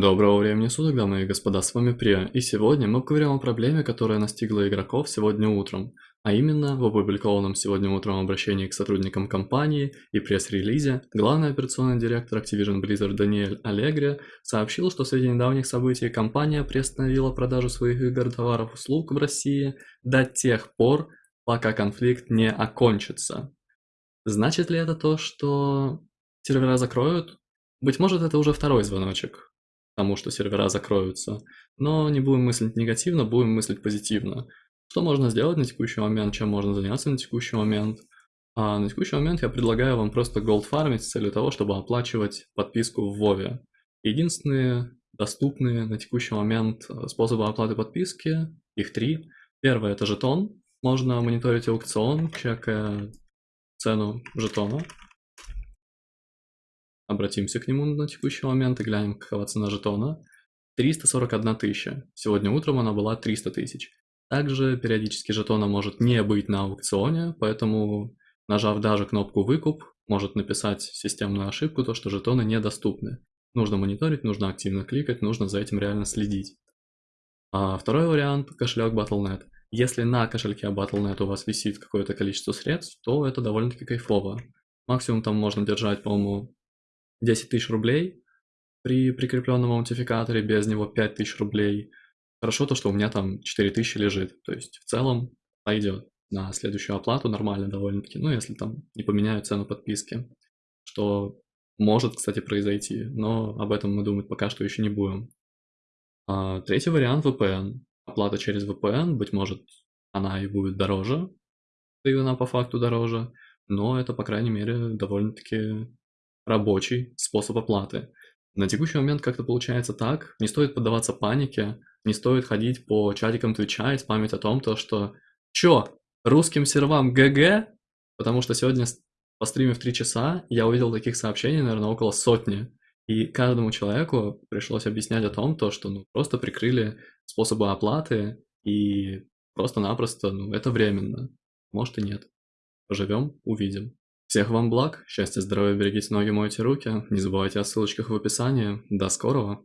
Доброго времени суток, дамы и господа, с вами Прия, и сегодня мы поговорим о проблеме, которая настигла игроков сегодня утром, а именно в опубликованном сегодня утром обращении к сотрудникам компании и пресс-релизе главный операционный директор Activision Blizzard Даниэль Аллегри сообщил, что среди недавних событий компания приостановила продажу своих игр, товаров, услуг в России до тех пор, пока конфликт не окончится. Значит ли это то, что сервера закроют? Быть может, это уже второй звоночек тому, что сервера закроются. Но не будем мыслить негативно, будем мыслить позитивно. Что можно сделать на текущий момент, чем можно заняться на текущий момент? А на текущий момент я предлагаю вам просто gold фармить с целью того, чтобы оплачивать подписку в Вове. Единственные доступные на текущий момент э, способы оплаты подписки, их три. Первое это жетон, можно мониторить аукцион, чекая цену жетона. Обратимся к нему на текущий момент и глянем, какова цена жетона. 341 тысяча. Сегодня утром она была 300 тысяч. Также периодически жетона может не быть на аукционе, поэтому нажав даже кнопку «Выкуп», может написать системную ошибку, то что жетоны недоступны. Нужно мониторить, нужно активно кликать, нужно за этим реально следить. А второй вариант – кошелек Battle.net. Если на кошельке Battle.net у вас висит какое-то количество средств, то это довольно-таки кайфово. Максимум там можно держать, по-моему, 10 тысяч рублей при прикрепленном аутентификаторе, без него 5 тысяч рублей. Хорошо то, что у меня там 4 тысячи лежит, то есть в целом пойдет на следующую оплату нормально довольно-таки, ну если там не поменяют цену подписки, что может, кстати, произойти, но об этом мы думать пока что еще не будем. А, третий вариант VPN. Оплата через VPN, быть может, она и будет дороже, и она по факту дороже, но это, по крайней мере, довольно-таки рабочий способ оплаты. На текущий момент как-то получается так, не стоит поддаваться панике, не стоит ходить по чатикам Твича и спамить о том, то, что «Чё, русским сервам ГГ?» Потому что сегодня по стриме в 3 часа я увидел таких сообщений, наверное, около сотни. И каждому человеку пришлось объяснять о том, то, что ну, просто прикрыли способы оплаты и просто-напросто, ну, это временно. Может и нет. Поживем, увидим. Всех вам благ, счастья, здоровья, берегите ноги, мойте руки, не забывайте о ссылочках в описании. До скорого!